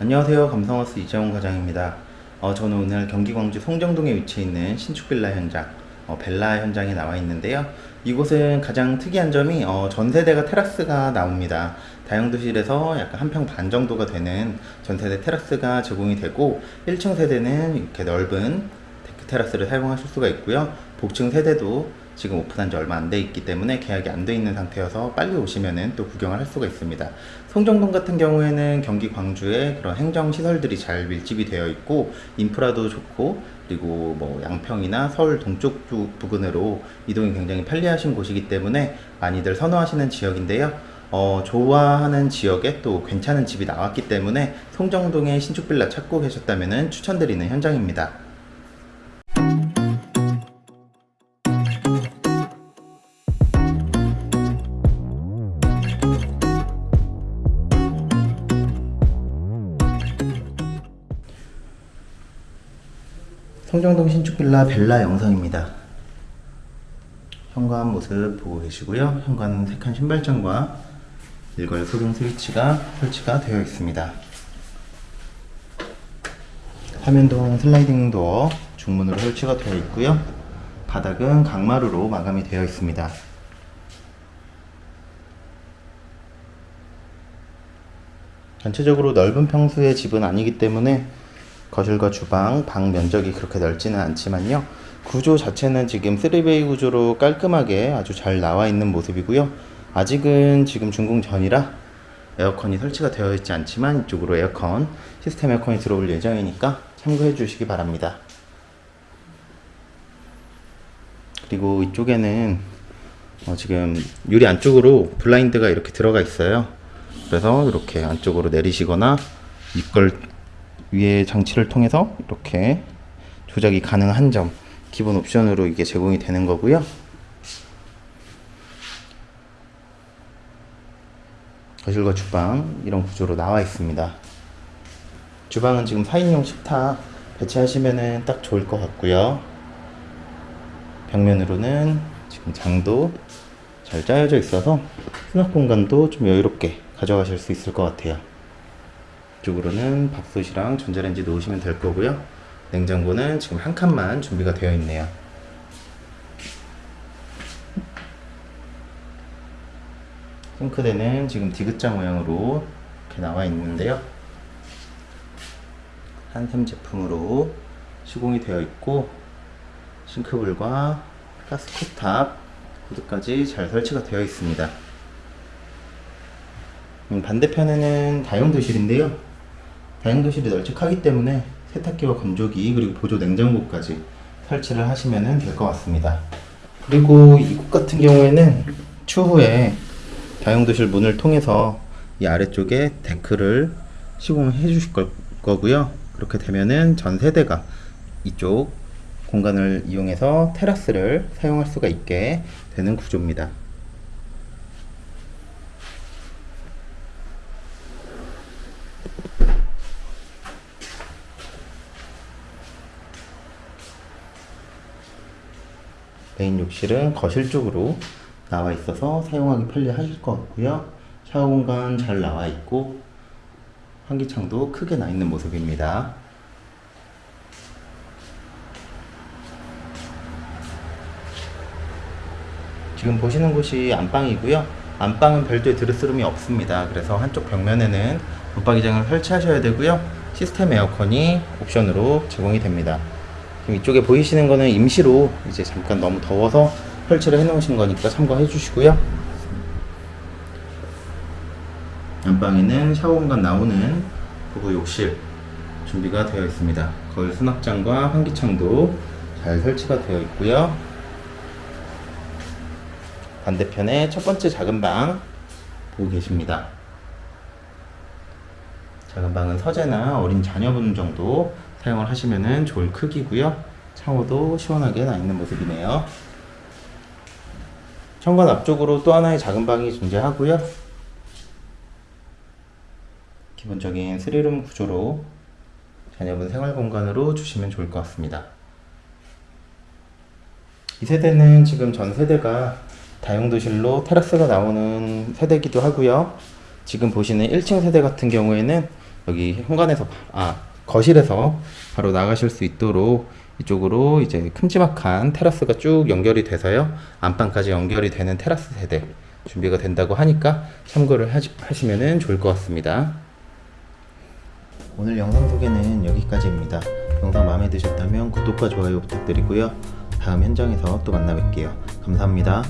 안녕하세요. 감성하우스 이재원 과장입니다. 어, 저는 오늘 경기 광주 송정동에 위치해 있는 신축 빌라 현장, 어, 빌라 현장에 나와 있는데요. 이곳은 가장 특이한 점이 어, 전세대가 테라스가 나옵니다. 다용도실에서 약간 한 평 반 정도가 되는 전세대 테라스가 제공이 되고 1층 세대는 이렇게 넓은 데크 테라스를 사용하실 수가 있고요. 복층 세대도 지금 오픈한 지 얼마 안 돼 있기 때문에 계약이 안 돼 있는 상태여서 빨리 오시면은 또 구경을 할 수가 있습니다. 송정동 같은 경우에는 경기 광주에 그런 행정 시설들이 잘 밀집이 되어 있고 인프라도 좋고 그리고 뭐 양평이나 서울 동쪽 부- 부근으로 이동이 굉장히 편리하신 곳이기 때문에 많이들 선호하시는 지역인데요. 어, 좋아하는 지역에 또 괜찮은 집이 나왔기 때문에 송정동의 신축 빌라 찾고 계셨다면 추천드리는 현장입니다. 송정동 신축 빌라 벨라 영상입니다. 현관 모습 보고 계시고요. 현관 색한 신발장과 일괄 소등 스위치가 설치가 되어 있습니다. 화면동 슬라이딩 도어 중문으로 설치가 되어 있고요. 바닥은 강마루로 마감이 되어 있습니다. 전체적으로 넓은 평수의 집은 아니기 때문에 거실과 주방, 방 면적이 그렇게 넓지는 않지만요. 구조 자체는 지금 3베이 구조로 깔끔하게 아주 잘 나와 있는 모습이고요. 아직은 지금 준공 전이라 에어컨이 설치가 되어 있지 않지만 이쪽으로 에어컨, 시스템 에어컨이 들어올 예정이니까 참고해 주시기 바랍니다. 그리고 이쪽에는 어, 지금 유리 안쪽으로 블라인드가 이렇게 들어가 있어요. 그래서 이렇게 안쪽으로 내리시거나 이걸 위에 장치를 통해서 이렇게 조작이 가능한 점 기본 옵션으로 이게 제공이 되는 거고요. 거실과 주방 이런 구조로 나와 있습니다. 주방은 지금 4인용 식탁 배치하시면은 딱 좋을 것 같고요. 벽면으로는 지금 장도 잘 짜여져 있어서 수납 공간도 좀 여유롭게 가져가실 수 있을 것 같아요. 이쪽으로는 밥솥이랑 전자레인지 놓으시면 될 거고요. 냉장고는 지금 한 칸만 준비가 되어 있네요. 싱크대는 지금 디귿자 모양으로 이렇게 나와 있는데요. 한샘 제품으로 시공이 되어 있고 싱크볼과 가스 컵탑 코드까지 잘 설치가 되어 있습니다. 음, 반대편에는 다용도실인데요. 다용도실이 널찍하기 때문에 세탁기와 건조기 그리고 보조 냉장고까지 설치를 하시면 될 것 같습니다. 그리고 이곳 같은 경우에는 추후에 다용도실 문을 통해서 이 아래쪽에 데크를 시공해 주실 거, 거고요. 그렇게 되면은 전 세대가 이쪽 공간을 이용해서 테라스를 사용할 수가 있게 되는 구조입니다. 메인 욕실은 거실 쪽으로 나와 있어서 사용하기 편리하실 것 같고요. 샤워 공간 잘 나와 있고 환기창도 크게 나 있는 모습입니다. 지금 보시는 곳이 안방이고요. 안방은 별도의 드레스룸이 없습니다. 그래서 한쪽 벽면에는 붙박이장을 설치하셔야 되고요. 시스템 에어컨이 옵션으로 제공이 됩니다. 이쪽에 보이시는 거는 임시로 이제 잠깐 너무 더워서 설치를 해 놓으신 거니까 참고해 주시고요. 안방에는 샤워 공간 나오는 부부 욕실 준비가 되어 있습니다. 거울 수납장과 환기창도 잘 설치가 되어 있고요. 반대편에 첫 번째 작은 방 보고 계십니다. 작은 방은 서재나 어린 자녀분 정도 사용을 하시면 좋을 크기고요. 창호도 시원하게 나 있는 모습이네요. 현관 앞쪽으로 또 하나의 작은 방이 존재하고요. 기본적인 스리룸 구조로 자녀분 생활 공간으로 주시면 좋을 것 같습니다. 이 세대는 지금 전 세대가 다용도실로 테라스가 나오는 세대이기도 하고요. 지금 보시는 1층 세대 같은 경우에는 여기 현관에서 아 거실에서 바로 나가실 수 있도록 이쪽으로 이제 큼지막한 테라스가 쭉 연결이 돼서요 안방까지 연결이 되는 테라스 세대 준비가 된다고 하니까 참고를 하시, 하시면 좋을 것 같습니다. 오늘 영상 소개는 여기까지입니다. 영상 마음에 드셨다면 구독과 좋아요 부탁드리고요. 다음 현장에서 또 만나 뵐게요. 감사합니다.